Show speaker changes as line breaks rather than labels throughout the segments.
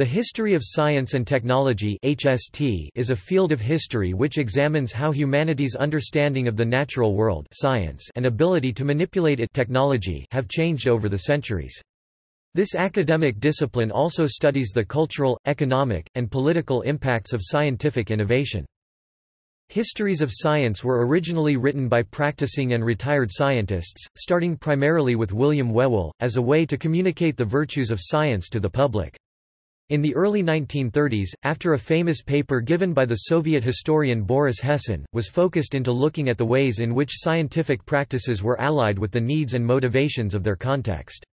The history of science and technology (HST) is a field of history which examines how humanity's understanding of the natural world (science) and ability to manipulate it (technology) have changed over the centuries. This academic discipline also studies the cultural, economic, and political impacts of scientific innovation. Histories of science were originally written by practicing and retired scientists, starting primarily with William Whewell, as a way to communicate the virtues of science to the public. In the early 1930s, after a famous paper given by the Soviet historian Boris Hessen, was focused into looking at the ways in which scientific practices were allied with the needs and motivations of their context.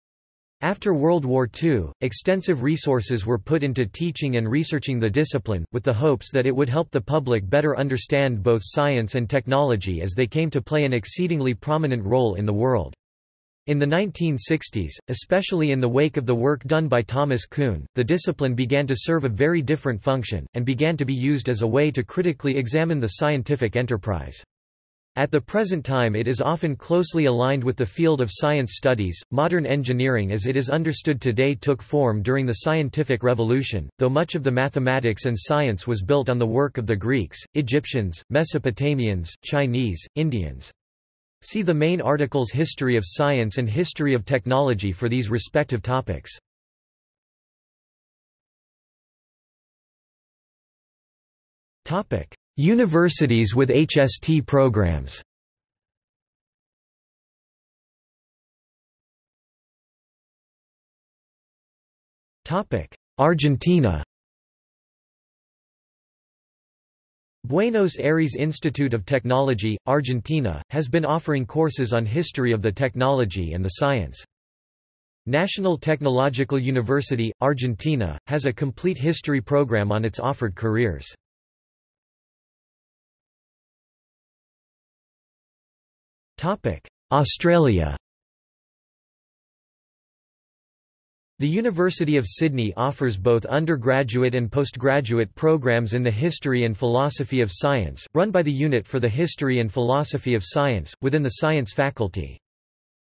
After World War II, extensive resources were put into teaching and researching the discipline, with the hopes that it would help the public better understand both science and technology as they came to play an exceedingly prominent role in the world. In the 1960s, especially in the wake of the work done by Thomas Kuhn, the discipline began to serve a very different function, and began to be used as a way to critically examine the scientific enterprise. At the present time it is often closely aligned with the field of science studies. Modern engineering as it is understood today took form during the scientific revolution, though much of the mathematics and science was built on the work of the Greeks, Egyptians, Mesopotamians, Chinese, Indians. See the main articles History of Science and History of Technology for these respective topics. Universities with HST programs. Argentina Buenos Aires Institute of Technology, Argentina, has been offering courses on history of the technology and the science. National Technological University, Argentina, has a complete history program on its offered careers. Australia The University of Sydney offers both undergraduate and postgraduate programs in the history and philosophy of science, run by the Unit for the History and Philosophy of Science, within the Science faculty.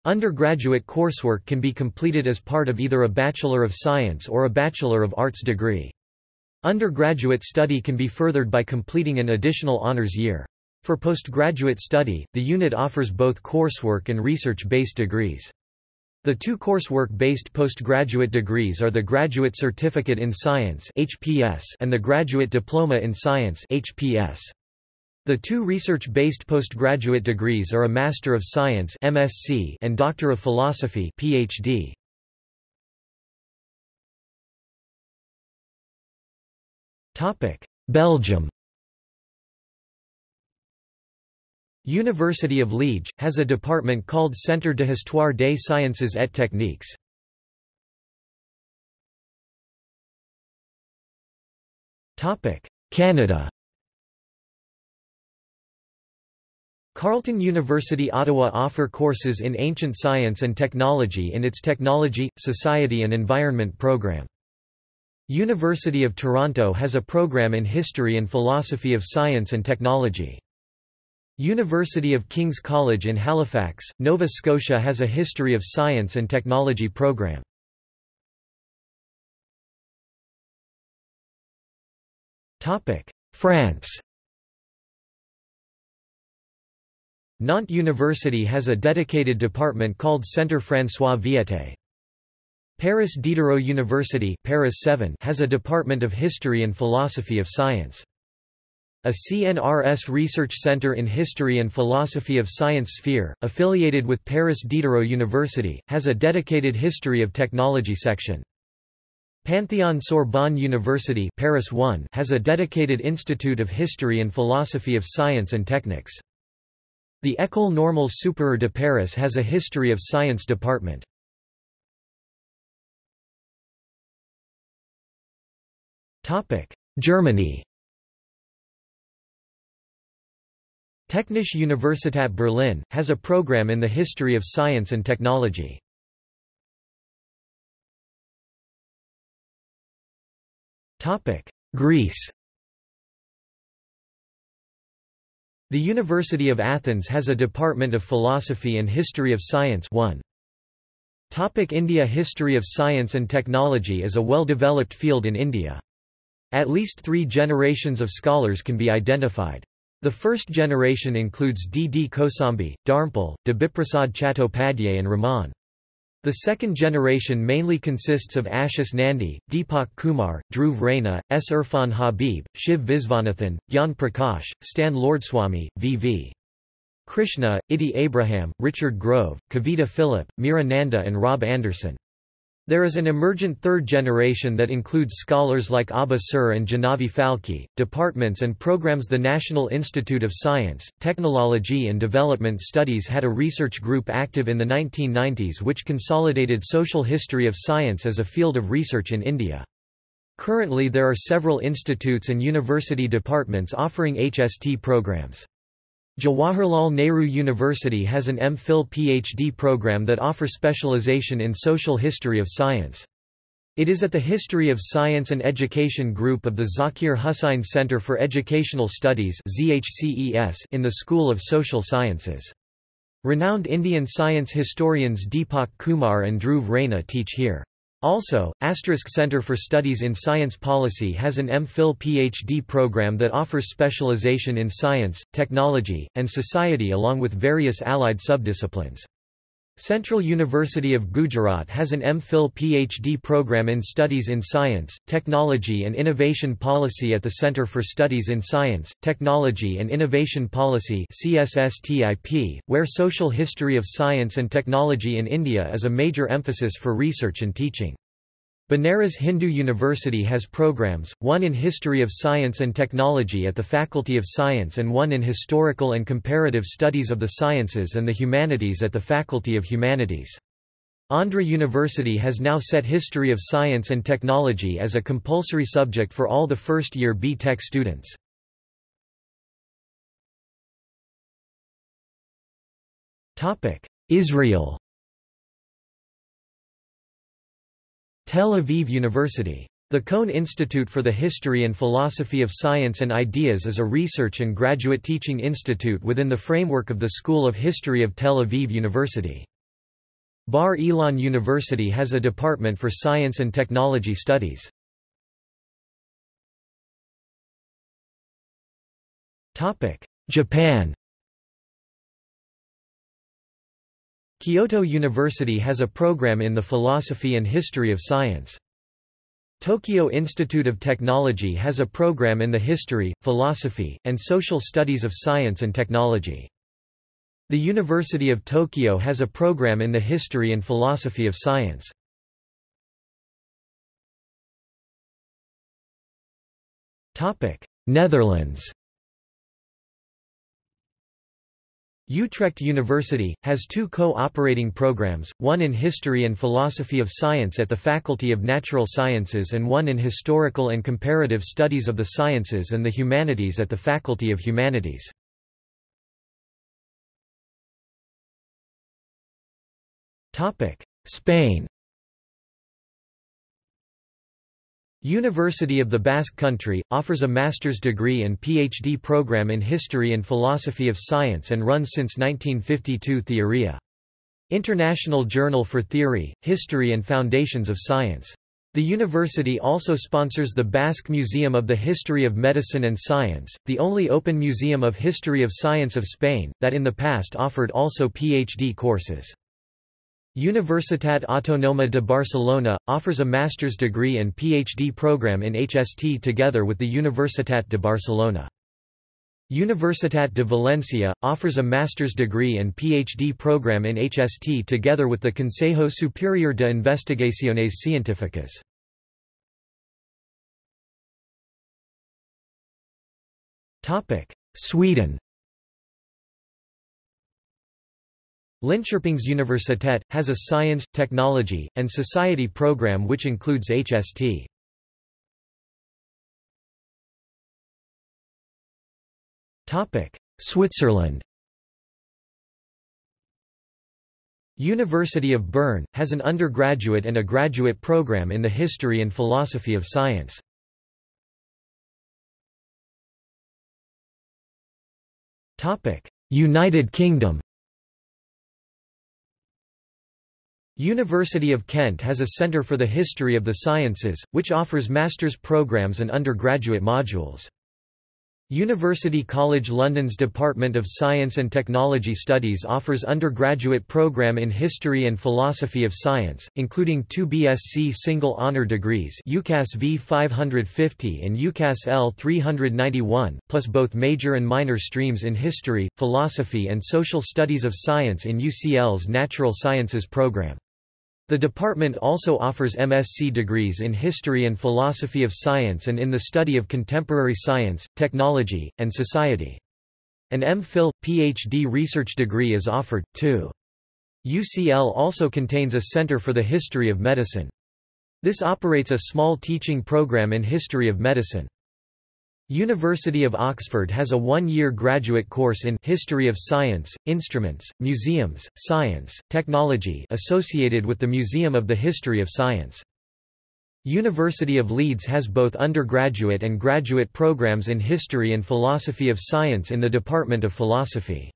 Undergraduate coursework can be completed as part of either a Bachelor of Science or a Bachelor of Arts degree. Undergraduate study can be furthered by completing an additional honors year. For postgraduate study, the unit offers both coursework and research-based degrees. The two coursework-based postgraduate degrees are the Graduate Certificate in Science (HPS) and the Graduate Diploma in Science (HPS). The two research-based postgraduate degrees are a Master of Science (MSc) and Doctor of Philosophy (PhD). Topic: Belgium University of Liège, has a department called Centre de Histoire des Sciences et Techniques. Canada Carleton University Ottawa offer courses in ancient science and technology in its Technology, Society and Environment program. University of Toronto has a program in History and Philosophy of Science and Technology. University of King's College in Halifax, Nova Scotia has a History of Science and Technology program. France Nantes University has a dedicated department called Centre François Viète. Paris Diderot University Paris 7 has a department of History and Philosophy of Science. A CNRS research center in history and philosophy of science sphere, affiliated with Paris Diderot University, has a dedicated history of technology section. Pantheon Sorbonne University Paris 1 has a dedicated institute of history and philosophy of science and techniques. The École Normale Supérieure de Paris has a history of science department. Germany Technische Universität Berlin, has a program in the history of science and technology. Greece The University of Athens has a Department of Philosophy and History of Science 1. Topic India History of science and technology is a well-developed field in India. At least three generations of scholars can be identified. The first generation includes D. D. Kosambi, Dharmpal, Debiprasad Chattopadhyay and Raman. The second generation mainly consists of Ashis Nandy, Deepak Kumar, Dhruv Raina, S. Irfan Habib, Shiv Visvanathan, Gyan Prakash, Stan Lourdswamy, V. V. Krishna, Itty Abraham, Richard Grove, Kavita Philip, Meera Nanda and Rob Anderson. There is an emergent third generation that includes scholars like Abha Sur and Jahnavi Phalkey, departments and programs The National Institute of Science, Technology and Development Studies had a research group active in the 1990s which consolidated social history of science as a field of research in India. Currently there are several institutes and university departments offering HST programs. Jawaharlal Nehru University has an MPhil PhD program that offers specialization in social history of science. It is at the History of Science and Education group of the Zakir Husain Center for Educational Studies in the School of Social Sciences. Renowned Indian science historians Deepak Kumar and Dhruv Raina teach here. Also, Asterisk Center for Studies in Science Policy has an MPhil PhD program that offers specialization in science, technology, and society along with various allied subdisciplines. Central University of Gujarat has an MPhil PhD program in Studies in Science, Technology and Innovation Policy at the Centre for Studies in Science, Technology and Innovation Policy where social history of science and technology in India is a major emphasis for research and teaching. Banaras Hindu University has programs, one in History of Science and Technology at the Faculty of Science and one in Historical and Comparative Studies of the Sciences and the Humanities at the Faculty of Humanities. Andhra University has now set History of Science and Technology as a compulsory subject for all the first-year B.Tech students. Israel Tel Aviv University. The Cohn Institute for the History and Philosophy of Science and Ideas is a research and graduate teaching institute within the framework of the School of History of Tel Aviv University. Bar Ilan University has a department for science and technology studies. Japan Kyoto University has a program in the philosophy and history of science. Tokyo Institute of Technology has a program in the history, philosophy, and social studies of science and technology. The University of Tokyo has a program in the history and philosophy of science. Netherlands Utrecht University, has two co-operating programs, one in History and Philosophy of Science at the Faculty of Natural Sciences and one in Historical and Comparative Studies of the Sciences and the Humanities at the Faculty of Humanities. Spain University of the Basque Country, offers a master's degree and PhD program in History and Philosophy of Science and runs since 1952 Theoria. International Journal for Theory, History and Foundations of Science. The university also sponsors the Basque Museum of the History of Medicine and Science, the only open museum of history of science of Spain, that in the past offered also PhD courses. Universitat Autónoma de Barcelona, offers a master's degree and PhD program in HST together with the Universitat de Barcelona. Universitat de Valencia, offers a master's degree and PhD program in HST together with the Consejo Superior de Investigaciones Científicas. Sweden Linköpingsuniversitet, has a science, technology, and society program which includes HST. Switzerland University of Bern, has an undergraduate and a graduate program in the history and philosophy of science. United Kingdom University of Kent has a Centre for the History of the Sciences, which offers master's programs and undergraduate modules. University College London's Department of Science and Technology Studies offers undergraduate program in History and Philosophy of Science, including two BSc single honour degrees UCAS V 550 and UCAS L 391, plus both major and minor streams in History, Philosophy and Social Studies of Science in UCL's Natural Sciences program. The department also offers MSc degrees in History and Philosophy of Science and in the study of contemporary science, technology, and society. An MPhil, PhD research degree is offered, too. UCL also contains a Center for the History of Medicine. This operates a small teaching program in history of medicine. University of Oxford has a one-year graduate course in History of Science, Instruments, Museums, Science, Technology associated with the Museum of the History of Science. University of Leeds has both undergraduate and graduate programs in History and Philosophy of Science in the Department of Philosophy.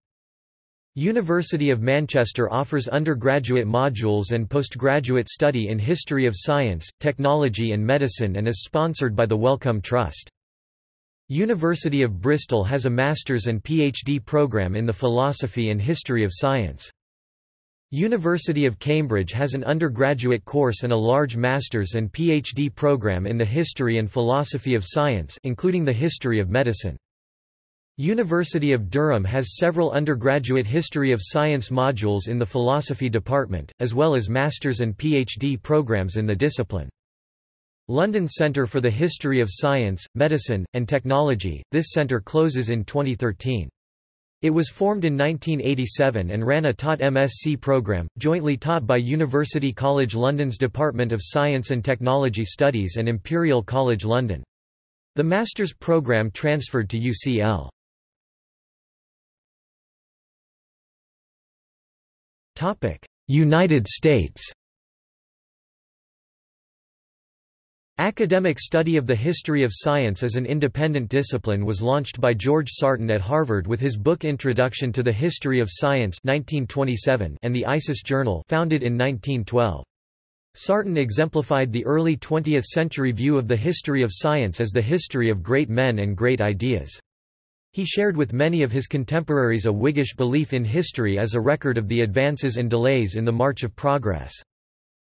University of Manchester offers undergraduate modules and postgraduate study in History of Science, Technology and Medicine and is sponsored by the Wellcome Trust. University of Bristol has a master's and PhD program in the philosophy and history of science. University of Cambridge has an undergraduate course and a large master's and PhD program in the history and philosophy of science including the history of medicine. University of Durham has several undergraduate history of science modules in the philosophy department, as well as master's and PhD programs in the discipline. London Centre for the History of Science, Medicine, and Technology, this centre closes in 2013. It was formed in 1987 and ran a taught MSc programme, jointly taught by University College London's Department of Science and Technology Studies and Imperial College London. The master's programme transferred to UCL. United States Academic study of the history of science as an independent discipline was launched by George Sarton at Harvard with his book Introduction to the History of Science 1927 and the ISIS Journal founded in 1912. Sarton exemplified the early 20th-century view of the history of science as the history of great men and great ideas. He shared with many of his contemporaries a Whiggish belief in history as a record of the advances and delays in the march of progress.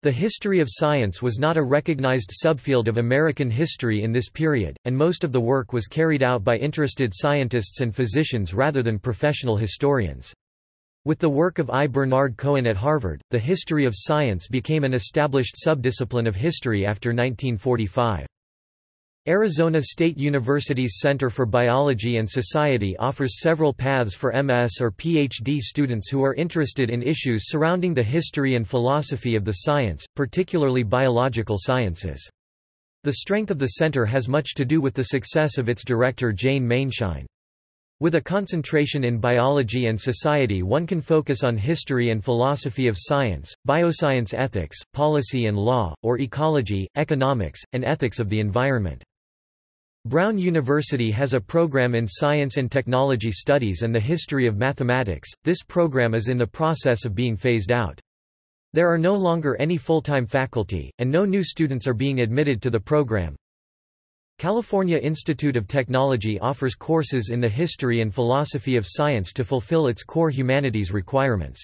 The history of science was not a recognized subfield of American history in this period, and most of the work was carried out by interested scientists and physicians rather than professional historians. With the work of I. Bernard Cohen at Harvard, the history of science became an established subdiscipline of history after 1945. Arizona State University's Center for Biology and Society offers several paths for MS or PhD students who are interested in issues surrounding the history and philosophy of the science, particularly biological sciences. The strength of the center has much to do with the success of its director Jane Maienschein. With a concentration in biology and society one can focus on history and philosophy of science, bioscience ethics, policy and law, or ecology, economics, and ethics of the environment. Brown University has a program in Science and Technology Studies and the History of Mathematics. This program is in the process of being phased out. There are no longer any full-time faculty, and no new students are being admitted to the program. California Institute of Technology offers courses in the history and philosophy of science to fulfill its core humanities requirements.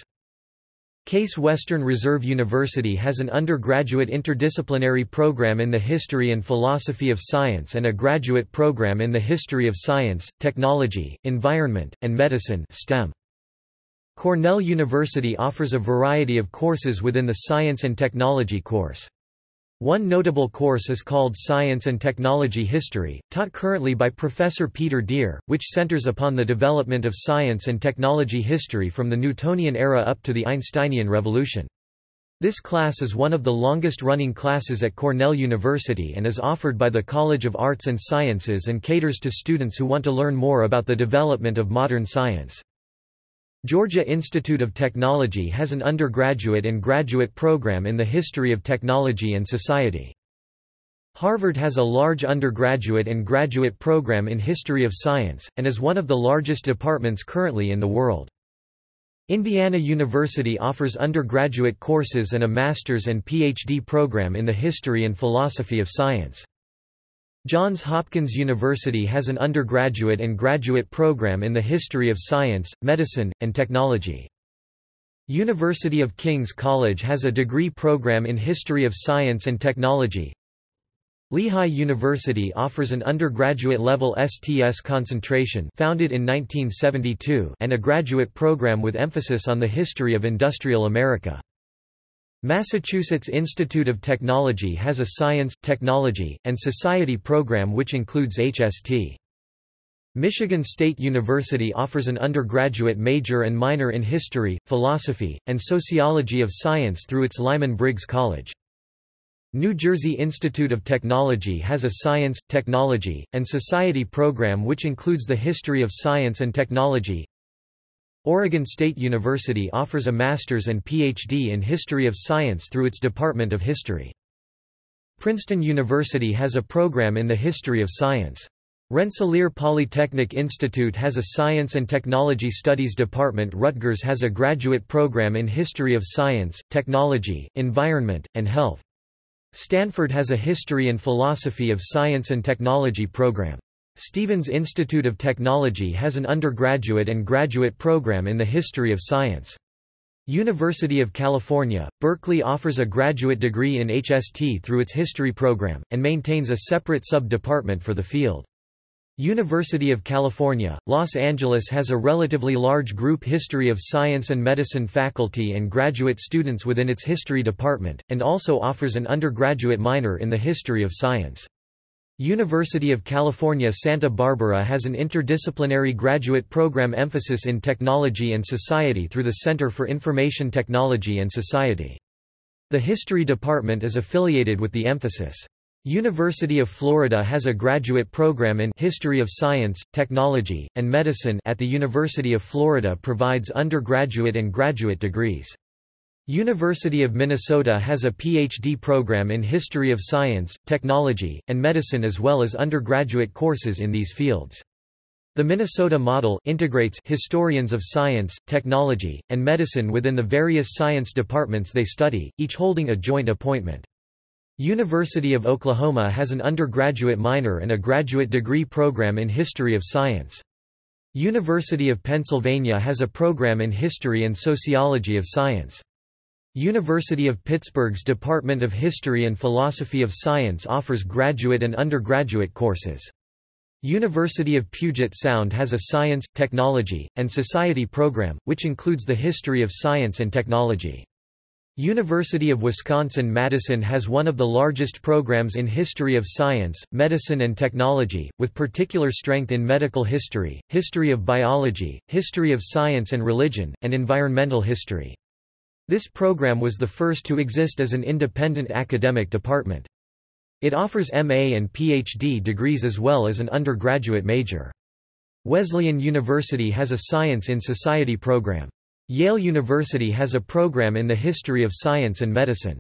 Case Western Reserve University has an undergraduate interdisciplinary program in the history and philosophy of science and a graduate program in the history of science, technology, environment, and medicine STEM. Cornell University offers a variety of courses within the Science and Technology course. One notable course is called Science and Technology History, taught currently by Professor Peter Dear, which centers upon the development of science and technology history from the Newtonian era up to the Einsteinian revolution. This class is one of the longest-running classes at Cornell University and is offered by the College of Arts and Sciences and caters to students who want to learn more about the development of modern science. Georgia Institute of Technology has an undergraduate and graduate program in the history of technology and society. Harvard has a large undergraduate and graduate program in history of science, and is one of the largest departments currently in the world. Indiana University offers undergraduate courses and a master's and PhD program in the history and philosophy of science. Johns Hopkins University has an undergraduate and graduate program in the history of science, medicine, and technology. University of King's College has a degree program in history of science and technology. Lehigh University offers an undergraduate-level STS concentration founded in 1972 and a graduate program with emphasis on the history of industrial America. Massachusetts Institute of Technology has a Science, Technology, and Society program which includes HST. Michigan State University offers an undergraduate major and minor in history, philosophy, and sociology of science through its Lyman Briggs College. New Jersey Institute of Technology has a Science, Technology, and Society program which includes the history of science and technology. Oregon State University offers a master's and PhD in history of science through its Department of History. Princeton University has a program in the history of science. Rensselaer Polytechnic Institute has a Science and Technology Studies department Rutgers has a graduate program in History of Science, Technology, Environment, and Health. Stanford has a History and Philosophy of Science and Technology program. Stevens Institute of Technology has an undergraduate and graduate program in the history of science. University of California, Berkeley offers a graduate degree in HST through its history program, and maintains a separate sub-department for the field. University of California, Los Angeles has a relatively large group History of Science and Medicine faculty and graduate students within its History department, and also offers an undergraduate minor in the History of Science. University of California Santa Barbara has an interdisciplinary graduate program emphasis in technology and society through the Center for Information Technology and Society. The History department is affiliated with the emphasis. University of Florida has a graduate program in History of Science, Technology, and Medicine at the University of Florida provides undergraduate and graduate degrees. University of Minnesota has a PhD program in History of Science, Technology, and Medicine as well as undergraduate courses in these fields. The Minnesota model integrates historians of science, technology, and medicine within the various science departments they study, each holding a joint appointment. University of Oklahoma has an undergraduate minor and a graduate degree program in History of Science. University of Pennsylvania has a program in History and Sociology of Science. University of Pittsburgh's Department of History and Philosophy of Science offers graduate and undergraduate courses. University of Puget Sound has a Science, Technology, and Society program, which includes the history of science and technology. University of Wisconsin-Madison has one of the largest programs in history of science, medicine and technology, with particular strength in medical history, history of biology, history of science and religion, and environmental history. This program was the first to exist as an independent academic department. It offers MA and PhD degrees as well as an undergraduate major. Wesleyan University has a Science in Society program. Yale University has a program in the history of science and medicine.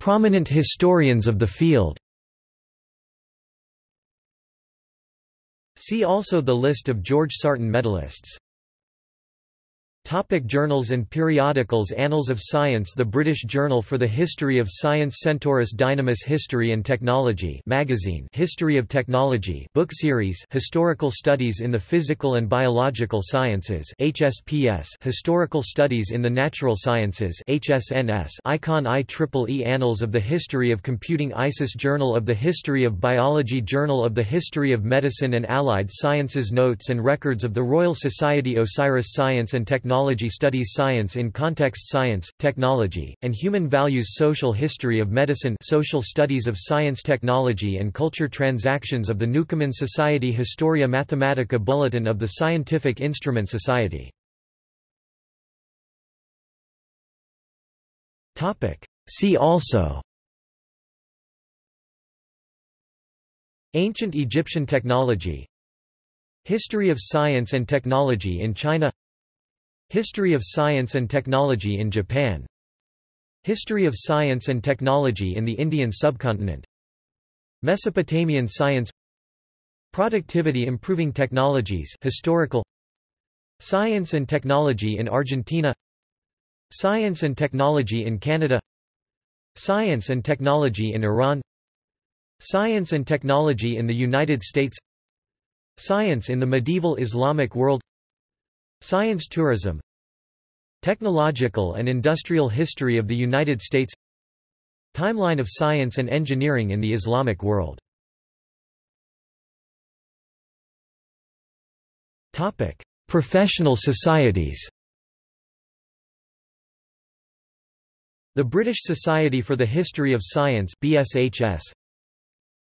Prominent historians of the field See also the list of George Sarton medalists Topic journals and periodicals Annals of Science The British Journal for the History of Science Centaurus Dynamis History and Technology magazine History of Technology book series Historical Studies in the Physical and Biological Sciences HSPS Historical Studies in the Natural Sciences HSNS Icon IEEE Annals of the History of Computing ISIS Journal of the History of Biology Journal of the History of Medicine and Allied Sciences Notes and Records of the Royal Society Osiris Science and Technology Technology studies science in context science, technology, and human values Social history of medicine Social studies of science technology and culture Transactions of the Newcomen Society Historia Mathematica Bulletin of the Scientific Instrument Society. See also Ancient Egyptian technology History of science and technology in China History of Science and Technology in Japan. History of Science and Technology in the Indian subcontinent. Mesopotamian science. Productivity Improving Technologies historical. Science and Technology in Argentina. Science and Technology in Canada. Science and Technology in Iran. Science and Technology in the United States. Science in the medieval Islamic world Science tourism Technological and industrial history of the United States Timeline of science and engineering in the Islamic world Topic: Professional societies. The British Society for the History of Science (BSHS),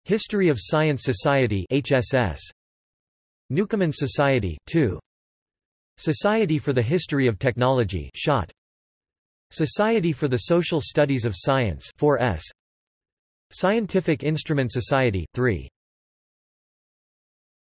History of Science Society (HSS), Newcomen Society 2. Society for the History of Technology (SHOT), Society for the Social Studies of Science 4S, Scientific Instrument Society 3.